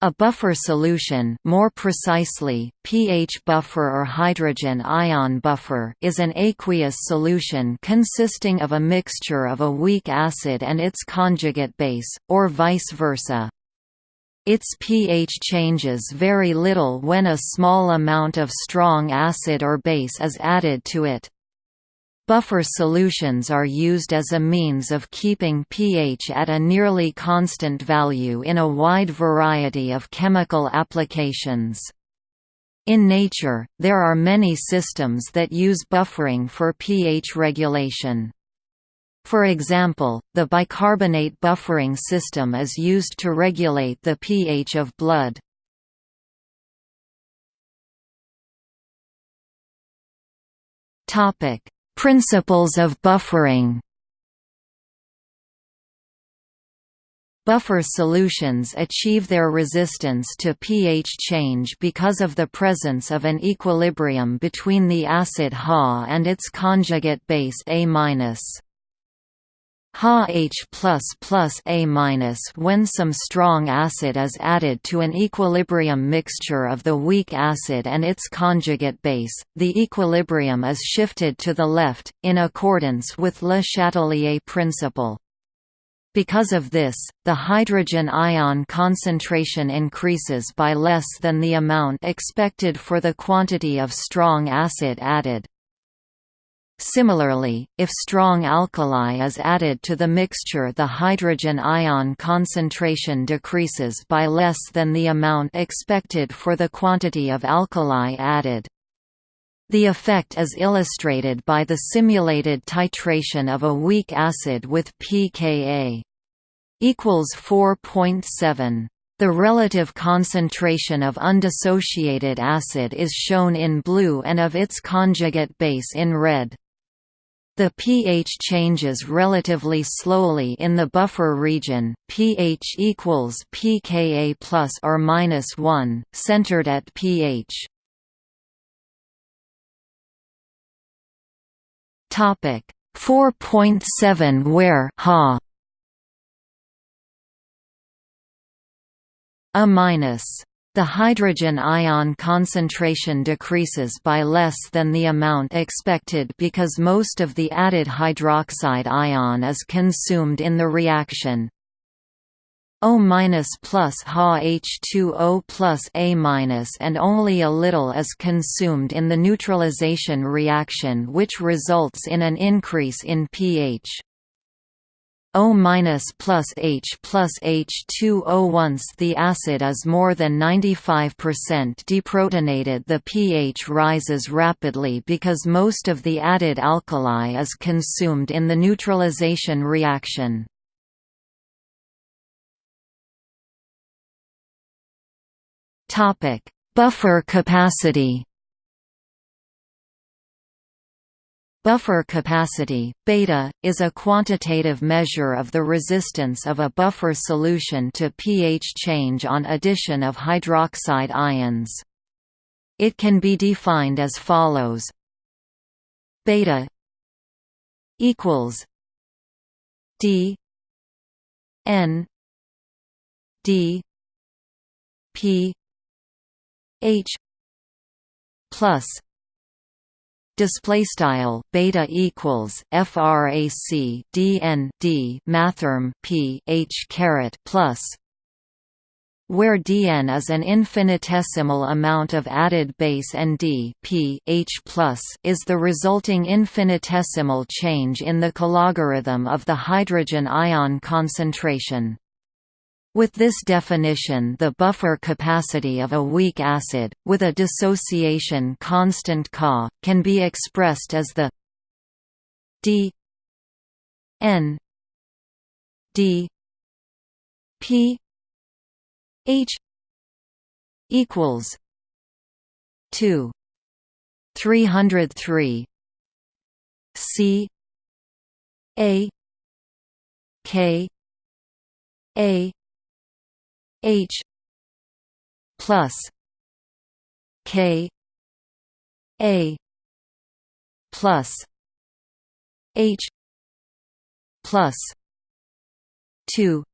A buffer solution more precisely, pH buffer or hydrogen ion buffer is an aqueous solution consisting of a mixture of a weak acid and its conjugate base, or vice versa. Its pH changes very little when a small amount of strong acid or base is added to it. Buffer solutions are used as a means of keeping pH at a nearly constant value in a wide variety of chemical applications. In nature, there are many systems that use buffering for pH regulation. For example, the bicarbonate buffering system is used to regulate the pH of blood. Topic: Principles of buffering Buffer solutions achieve their resistance to pH change because of the presence of an equilibrium between the acid Ha and its conjugate base A-. Ha H A when some strong acid is added to an equilibrium mixture of the weak acid and its conjugate base, the equilibrium is shifted to the left, in accordance with Le Chatelier principle. Because of this, the hydrogen ion concentration increases by less than the amount expected for the quantity of strong acid added. Similarly, if strong alkali is added to the mixture the hydrogen ion concentration decreases by less than the amount expected for the quantity of alkali added. The effect is illustrated by the simulated titration of a weak acid with pKa equals 4.7. The relative concentration of undissociated acid is shown in blue and of its conjugate base in red. The pH changes relatively slowly in the buffer region. pH equals pKa plus or minus 1, centered at pH. Topic 4.7 where Ha a minus the hydrogen ion concentration decreases by less than the amount expected because most of the added hydroxide ion is consumed in the reaction. O plus Ha H2O plus A and only a little is consumed in the neutralization reaction which results in an increase in pH. O plus H plus H2O Once the acid is more than 95% deprotonated the pH rises rapidly because most of the added alkali is consumed in the neutralization reaction. Buffer capacity Buffer capacity, beta, is a quantitative measure of the resistance of a buffer solution to pH change on addition of hydroxide ions. It can be defined as follows: beta equals d n d p h plus display style beta equals frac dn d mathrm p h caret plus where dn is an infinitesimal amount of added base and d p h plus is the resulting infinitesimal change in the cologarithm of the hydrogen ion concentration. With this definition the buffer capacity of a weak acid, with a dissociation constant Ca, can be expressed as the d n d p h equals 2 303 c a k a H plus K A plus H plus two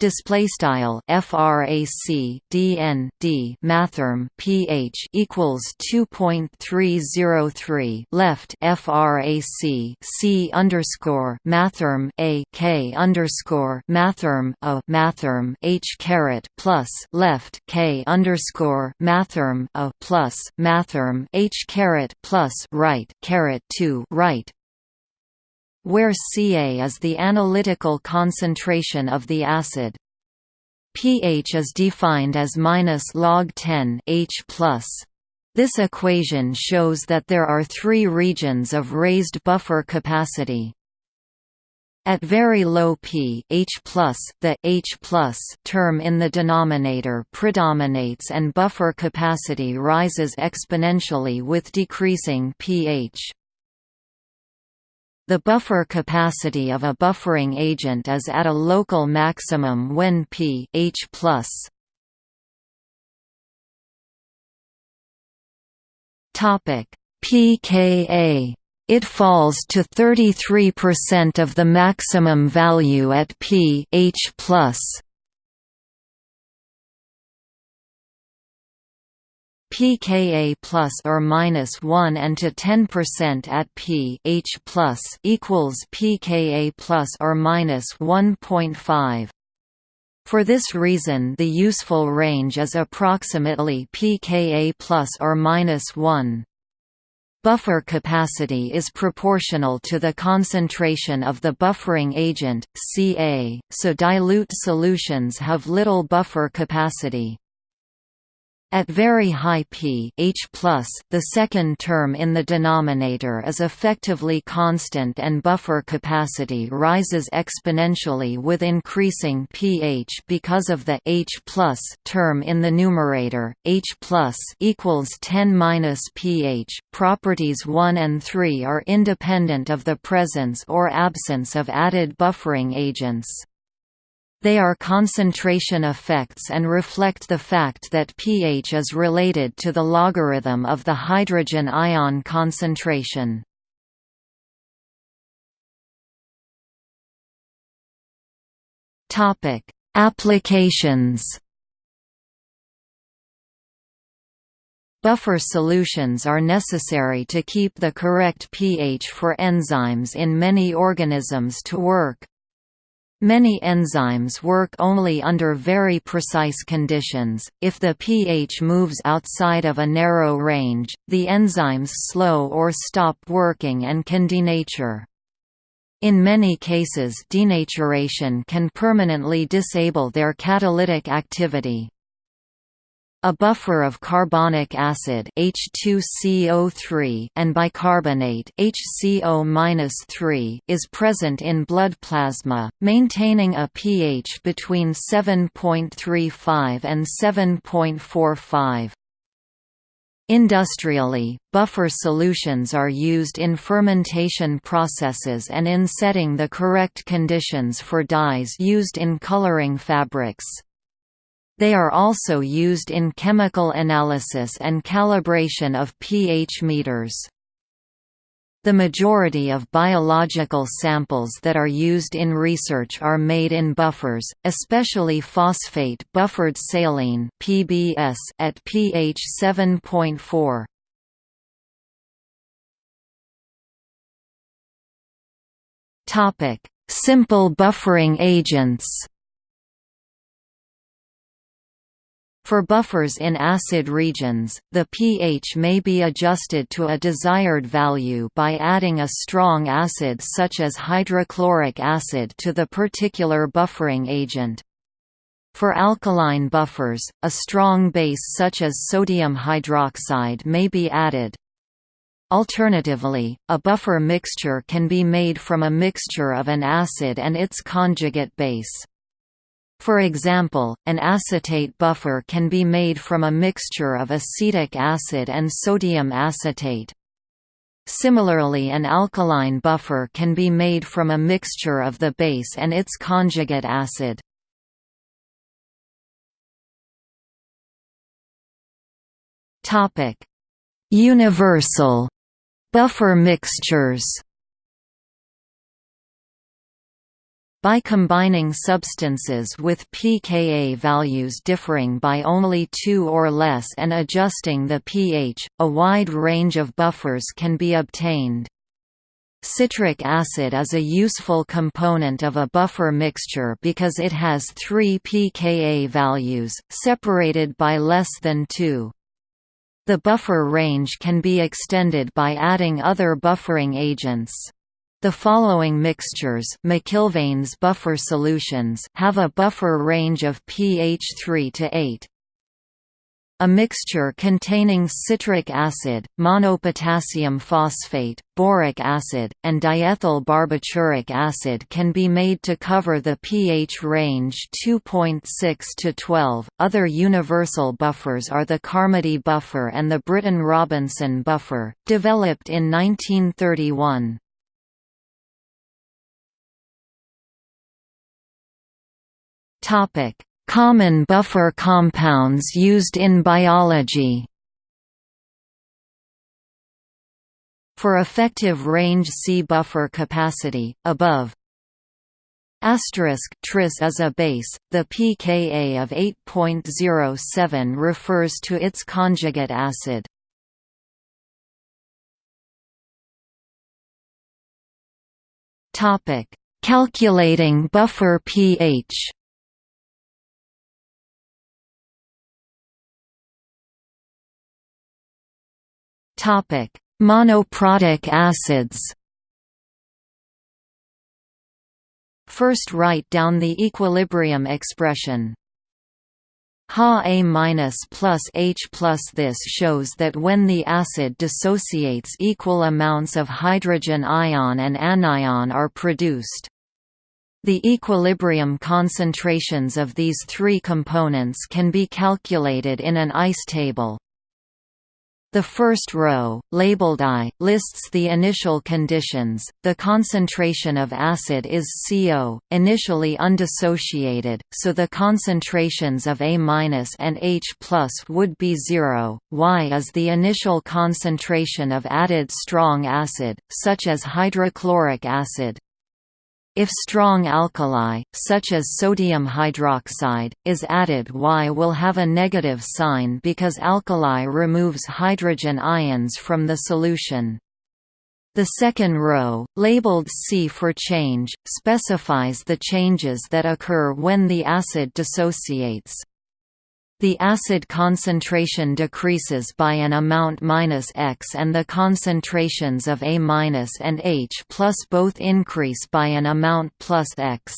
display style frac dn d mathrm ph equals 2.303 left frac c underscore mathrm a k underscore mathrm a mathrm h caret plus left k underscore mathrm a plus mathrm h caret plus right caret 2 right where Ca is the analytical concentration of the acid. pH is defined as minus log 10 H+. This equation shows that there are three regions of raised buffer capacity. At very low pH+, the H term in the denominator predominates and buffer capacity rises exponentially with decreasing pH. The buffer capacity of a buffering agent is at a local maximum when pH Topic pKa it falls to 33% of the maximum value at pH+. pKa plus or minus 1 and to 10% at pH plus equals pKa plus or minus 1.5. For this reason, the useful range is approximately pKa plus or minus 1. Buffer capacity is proportional to the concentration of the buffering agent, Ca, so dilute solutions have little buffer capacity. At very high pH+, the second term in the denominator is effectively constant and buffer capacity rises exponentially with increasing pH because of the H term in the numerator. H plus equals 10 pH. Properties 1 and 3 are independent of the presence or absence of added buffering agents. They are concentration effects and reflect the fact that pH is related to the logarithm of the hydrogen ion concentration. Topic: Applications. Buffer solutions are necessary to keep the correct pH for enzymes in many organisms to work. Many enzymes work only under very precise conditions. If the pH moves outside of a narrow range, the enzymes slow or stop working and can denature. In many cases denaturation can permanently disable their catalytic activity. A buffer of carbonic acid H2CO3 and bicarbonate HCO-3 is present in blood plasma, maintaining a pH between 7.35 and 7.45. Industrially, buffer solutions are used in fermentation processes and in setting the correct conditions for dyes used in coloring fabrics. They are also used in chemical analysis and calibration of pH meters. The majority of biological samples that are used in research are made in buffers, especially phosphate buffered saline (PBS) at pH 7.4. Topic: Simple buffering agents. For buffers in acid regions, the pH may be adjusted to a desired value by adding a strong acid such as hydrochloric acid to the particular buffering agent. For alkaline buffers, a strong base such as sodium hydroxide may be added. Alternatively, a buffer mixture can be made from a mixture of an acid and its conjugate base. For example, an acetate buffer can be made from a mixture of acetic acid and sodium acetate. Similarly an alkaline buffer can be made from a mixture of the base and its conjugate acid. Universal buffer mixtures By combining substances with pKa values differing by only 2 or less and adjusting the pH, a wide range of buffers can be obtained. Citric acid is a useful component of a buffer mixture because it has three pKa values, separated by less than 2. The buffer range can be extended by adding other buffering agents. The following mixtures McIlvaine's buffer solutions have a buffer range of pH 3 to 8. A mixture containing citric acid, monopotassium phosphate, boric acid, and diethyl barbituric acid can be made to cover the pH range 2.6 to 12. Other universal buffers are the Carmody buffer and the Britton-Robinson buffer, developed in 1931. Topic: Common buffer compounds used in biology. For effective range C buffer capacity, above Asterisk tris is a base. The pKa of 8.07 refers to its conjugate acid. Topic: Calculating buffer pH. Topic: Monoprotic acids. First write down the equilibrium expression. Ha A minus plus H plus This shows that when the acid dissociates equal amounts of hydrogen ion and anion are produced. The equilibrium concentrations of these three components can be calculated in an ICE table. The first row, labeled I, lists the initial conditions. The concentration of acid is CO, initially undissociated, so the concentrations of A- and H+ would be zero. Y is the initial concentration of added strong acid, such as hydrochloric acid. If strong alkali, such as sodium hydroxide, is added Y will have a negative sign because alkali removes hydrogen ions from the solution. The second row, labeled C for change, specifies the changes that occur when the acid dissociates. The acid concentration decreases by an amount minus X and the concentrations of A minus and H plus both increase by an amount plus X.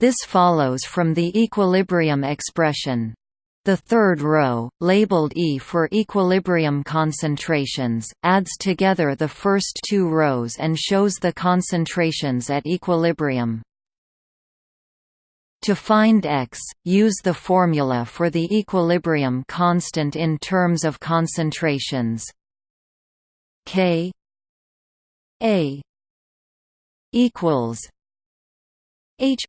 This follows from the equilibrium expression. The third row, labeled E for equilibrium concentrations, adds together the first two rows and shows the concentrations at equilibrium. To find x, use the formula for the equilibrium constant in terms of concentrations. K A equals H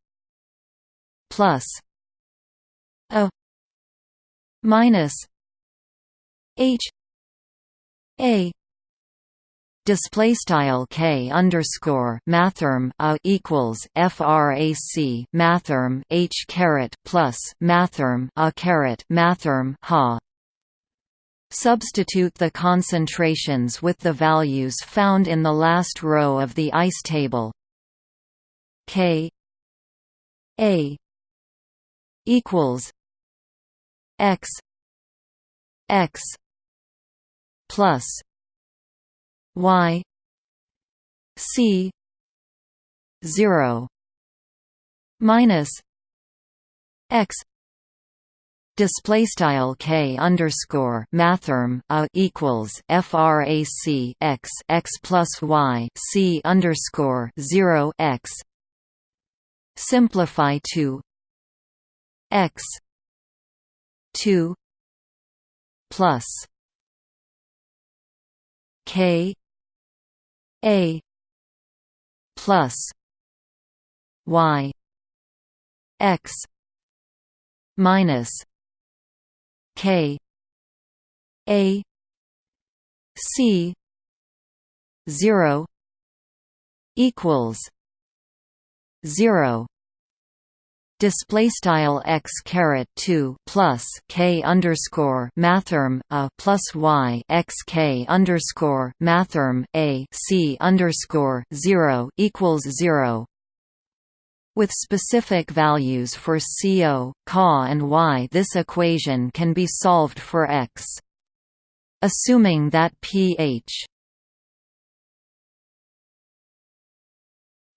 plus A minus H A display style k underscore mathrm a equals frac mathrm h caret plus mathrm a caret mathrm ha. Substitute the concentrations with the values found in the last row of the ICE table. K a equals x x plus y c 0 minus x display style k underscore mathrm a equals frac x x plus y c underscore 0 x. Simplify to x 2 plus k a plus y x minus k a c 0 equals zero display style x caret 2 plus k underscore mathrm a plus y x k underscore mathrm a c underscore 0 equals 0 with specific values for CO, Ca and Y this equation can be solved for x. Assuming that pH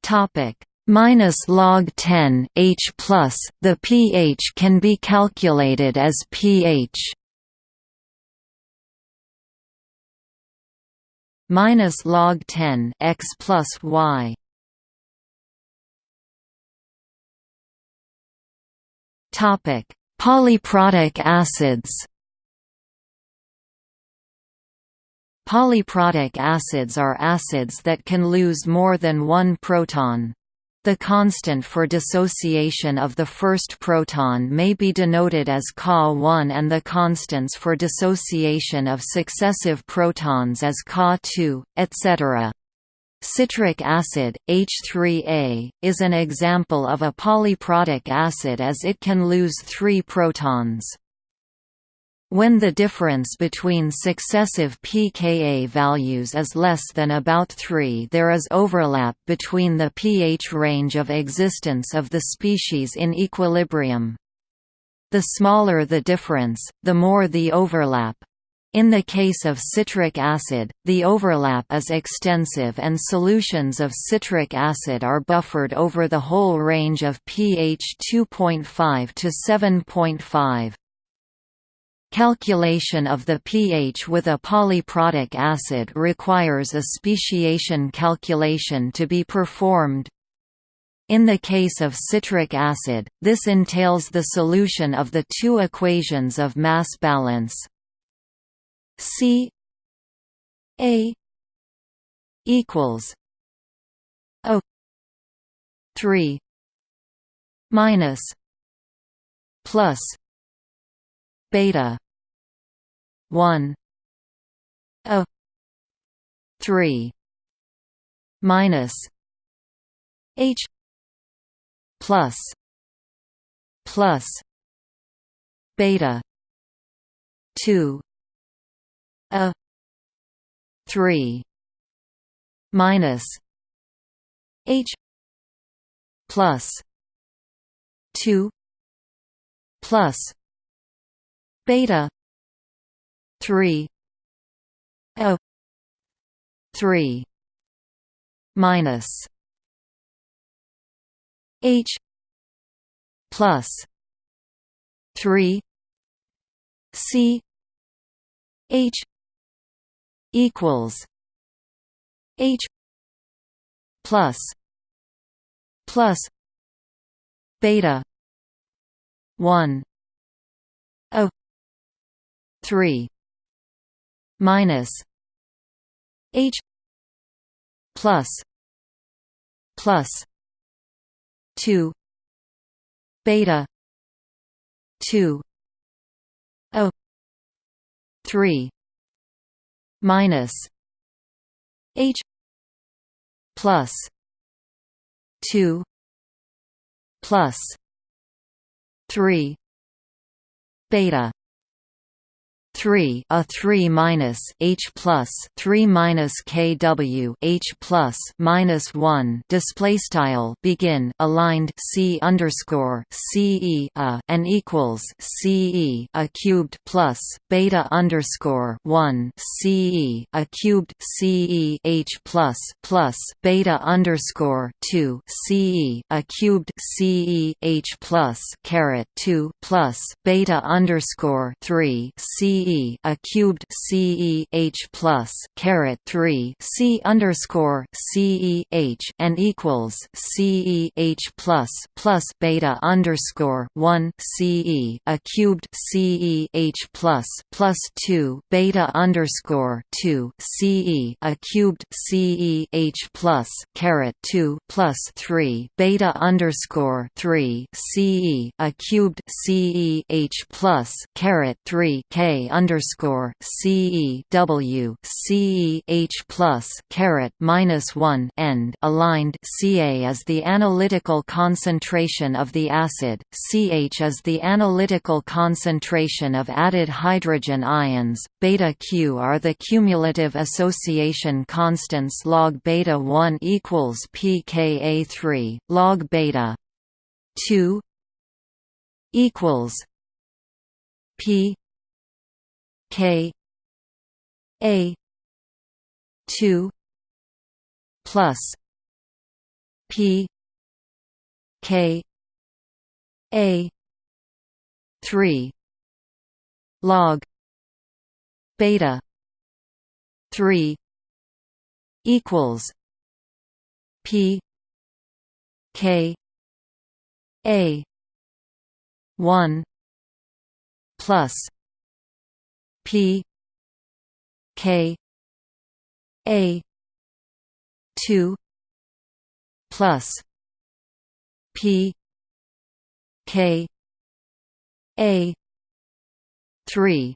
topic minus log 10 H plus, the pH can be calculated as pH minus log 10 x plus y. Topic: Polyprotic acids. Polyprotic acids are acids that can lose more than one proton. The constant for dissociation of the first proton may be denoted as Ka1 and the constants for dissociation of successive protons as Ka2, etc. Citric acid, H3A, is an example of a polyprotic acid as it can lose three protons. When the difference between successive pKa values is less than about 3 there is overlap between the pH range of existence of the species in equilibrium. The smaller the difference, the more the overlap. In the case of citric acid, the overlap is extensive and solutions of citric acid are buffered over the whole range of pH 2.5 to 7.5. Calculation of the pH with a polyprotic acid requires a speciation calculation to be performed. In the case of citric acid, this entails the solution of the two equations of mass balance C A equals O three minus plus beta. 1 a. 3 minus. H. Plus. Plus. Beta. 2 a. 3 minus. H. Plus. 2 plus beta. 3 o. 3 minus. H. Plus. 3 c. H. Equals. H. Plus. Plus. Beta. 1 o 3 minus h plus plus 2 beta 2 o 3 minus h plus 2 plus 3 beta 3 a 3 minus h plus 3 minus kw h plus minus 1 display style begin aligned c underscore ce a and equals ce a cubed plus beta underscore 1 ce a cubed ce h plus plus beta underscore 2 ce a cubed ce h plus caret 2 plus beta underscore 3 ce CE a cubed CE H plus caret three C underscore CE H and equals CE H plus plus beta underscore one CE a cubed CE H plus plus two beta underscore two CE a cubed CE H plus caret two plus three beta underscore three CE a cubed CE H plus caret three K underscore CE W CE H plus caret minus one end aligned Ca is the analytical concentration of the acid, Ch is the analytical concentration of added hydrogen ions, beta Q are the cumulative association constants log beta 1 equals pKa 3, log beta 2 equals P K. A. two. Plus. P. K. A. three. Log. Beta. three. Equals. P. K. A. one. Plus P K A two plus P K A three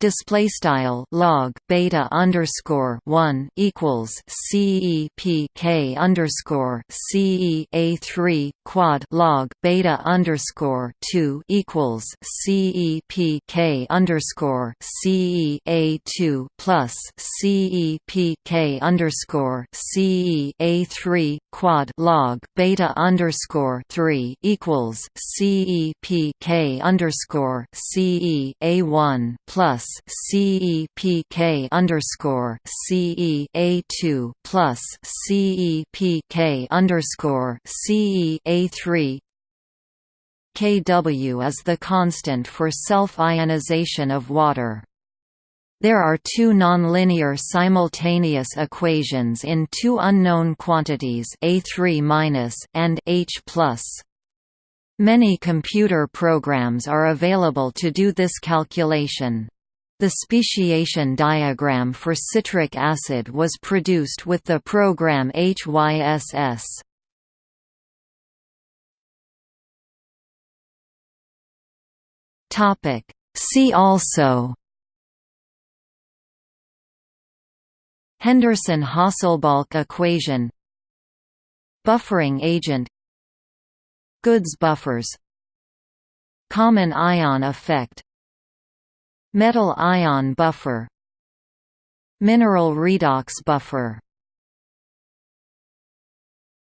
display style log beta underscore one equals C E P K underscore C E A three quad log beta underscore two equals C E P K underscore C E A two plus C E P K underscore C E A three quad log beta underscore three equals C E P K underscore C E A one plus CEPK underscore CEA2 plus CEPK underscore CEA3 Kw is the constant for self-ionization of water. There are two nonlinear simultaneous equations in two unknown quantities A3- and H+. Many computer programs are available to do this calculation. The speciation diagram for citric acid was produced with the program HYSS. Topic. See also. Henderson-Hasselbalch equation. Buffering agent. Goods buffers. Common ion effect Metal ion buffer Mineral redox buffer